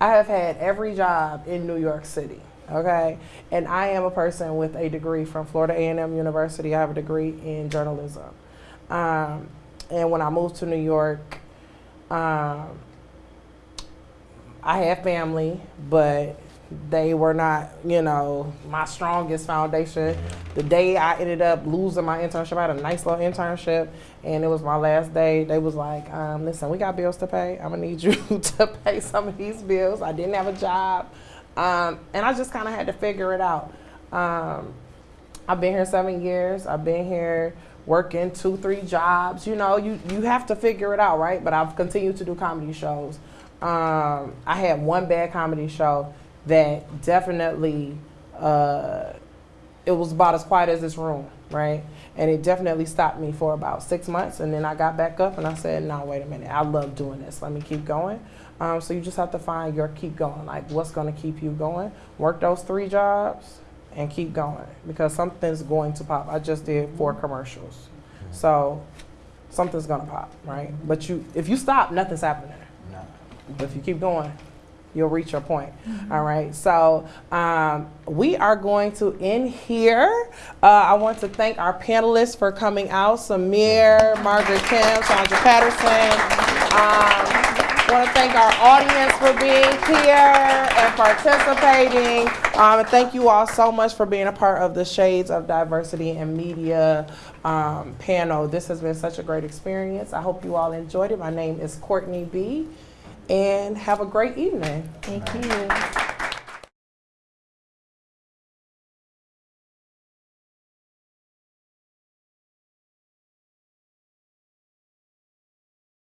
I have had every job in New York City. Okay, and I am a person with a degree from Florida A&M University. I have a degree in journalism. Um, and when I moved to New York, um, I had family, but they were not, you know, my strongest foundation. The day I ended up losing my internship, I had a nice little internship, and it was my last day. They was like, um, "Listen, we got bills to pay. I'm gonna need you <laughs> to pay some of these bills." I didn't have a job, um, and I just kind of had to figure it out. Um, I've been here seven years. I've been here working two, three jobs. You know, you you have to figure it out, right? But I've continued to do comedy shows. Um, I had one bad comedy show that definitely uh, it was about as quiet as this room, right? And it definitely stopped me for about six months, and then I got back up and I said, "No, wait a minute, I love doing this. Let me keep going." Um, so you just have to find your keep going, like what's going to keep you going. Work those three jobs and keep going because something's going to pop. I just did four commercials, so something's gonna pop, right? But you, if you stop, nothing's happening. But if you keep going, you'll reach your point. All right. So um, we are going to end here. Uh, I want to thank our panelists for coming out: Samir, Margaret Kim, Chandra Patterson. Um, I want to thank our audience for being here and participating. Um, and thank you all so much for being a part of the Shades of Diversity and Media um, panel. This has been such a great experience. I hope you all enjoyed it. My name is Courtney B. And have a great evening. Thank you.